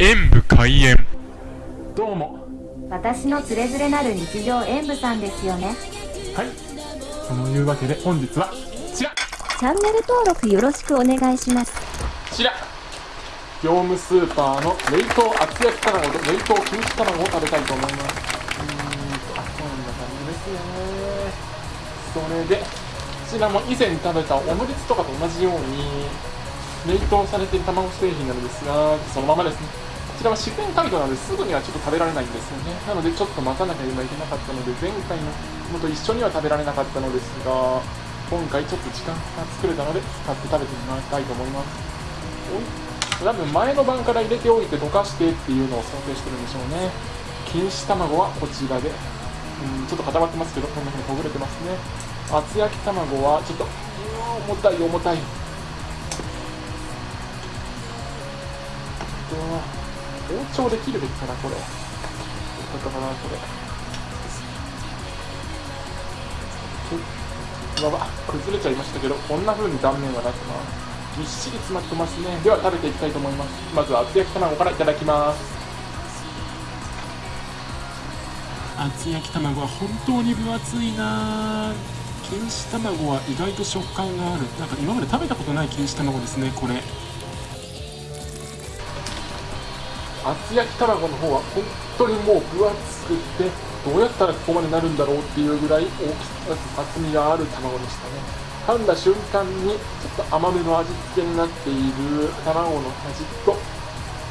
演武開演。どうも。私のつれづれなる日常演舞さんですよね。はい。そのいうわけで本日はこちら。チャンネル登録よろしくお願いします。こちら。業務スーパーの冷凍厚焼き卵と冷凍錦糸卵を食べたいと思います。うーんとあこんな感じですね。それでこちらも以前食べたオムレツとかと同じように冷凍されている卵製品なのですがそのままですね。こちらは自然解凍なのです。ぐにはちょっと食べられないんですよね。なのでちょっと待たなきゃ今いけなかったので前回のものと一緒には食べられなかったのですが今回ちょっと時間が作れたので使って食べてみたいと思います。おい。多分前の晩から入れておいて溶かしてっていうのを想定してるんでしょうね。錦糸卵はこちらで。うんちょっと固まってますけどこんな風にほぐれてますね。厚焼き卵はちょっとうー重たい重たい。と包丁で切るべきかなこれどうだったかなこれわわ崩れちゃいましたけどこんな風に断面がなってますぎっしり詰まってますねでは食べていきたいと思いますまずは厚焼き卵からいただきます厚焼き卵は本当に分厚いな錦糸卵は意外と食感があるなんか今まで食べたことない錦糸卵ですねこれ厚焼き卵の方は本当にもう分厚くてどうやったらここまでなるんだろうっていうぐらい大きさ厚みがある卵でしたね。噛んだ瞬間にちょっと甘めの味付けになっている卵の味と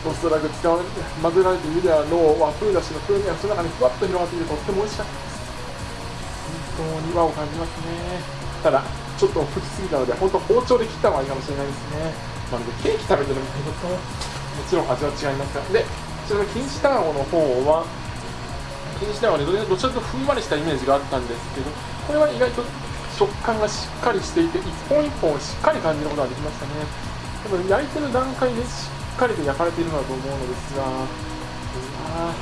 おそらく使われて混ぜられているであろう和風だしの風味がその中にふわっと広がっていてとっても美味しかった。です本当に和を感じますね。ただちょっと吹きすぎたので本当包丁で切った方がいいかもしれないですね。まるでケーキ食べてるみたいなちろん味は違いますが。でこちらの錦糸卵の方は？錦糸卵でどちらかとふんわりしたイメージがあったんですけどこれは意外と食感がしっかりしていて一本一本をしっかり感じることができましたね。多分焼いてる段階でしっかりと焼かれているのだと思うのですがうわ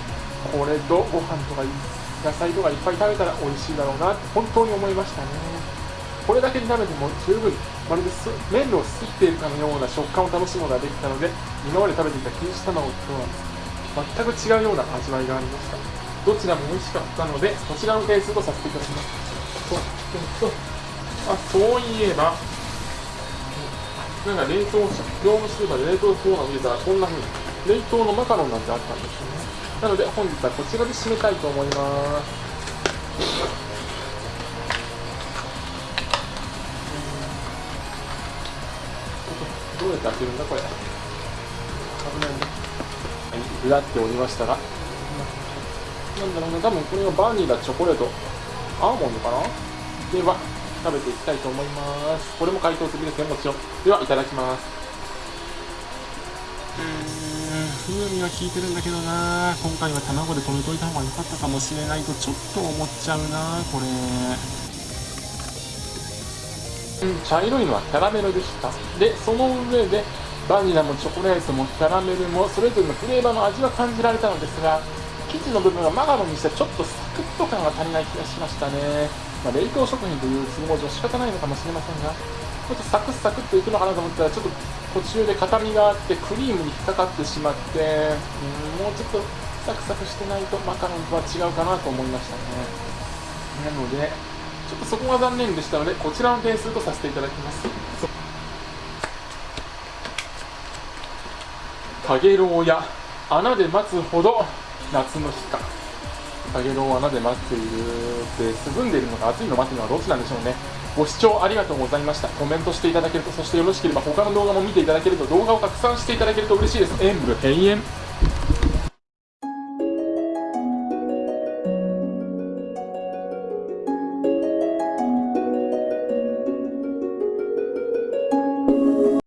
これとご飯とか野菜とかいっぱい食べたら美味しいだろうなって本当に思いましたね。これだけに食べても十分まるで麺をすっているかのような食感を楽しむことができたので今まで食べていた錦糸卵とは全く違うような味わいがありました。どちらも美味しかったのでこちらの点数とさせていただきます。ととあそういえばなんか冷凍食業務スーパーで冷凍コーナーを見てたらこんな風に。冷凍のマカロンなんてあったんですよね。なので本日はこちらで締めたいと思います。どうやって開けるんだこれ。危ないね。はい裏っておりましたがなんだろうな多分これはバニラチョコレート。アーモンドかな？では食べていきたいと思います。これも解凍済みですねもちろん。ではいただきます。うーん風味が効いてるんだけどな。今回は卵で止めといた方が良かったかもしれないとちょっと思っちゃうなこれ。茶色いのはキャラメルでした。でその上でバニラもチョコレートもキャラメルもそれぞれのフレーバーの味は感じられたのですが生地の部分がマカロンにしてちょっとサクッと感が足りない気がしましたね、まあ、冷凍食品という都合上仕方ないのかもしれませんがちょっとサクッサクッといくのかなと思ったらちょっと途中で硬みがあってクリームに引っかかってしまってうんもうちょっとサクサクしてないとマカロンとは違うかなと思いましたね。なのでちょっとそこが残念でしたのでこちらの点数とさせていただきます。かげろうや穴で待つほど夏の日か。かげろう穴で待っているで涼んでいるのか暑いの待っているのはどっちなんでしょうね。ご視聴ありがとうございました。コメントしていただけるとそしてよろしければ他の動画も見ていただけると動画を拡散していただけると嬉しいです。演武閉園。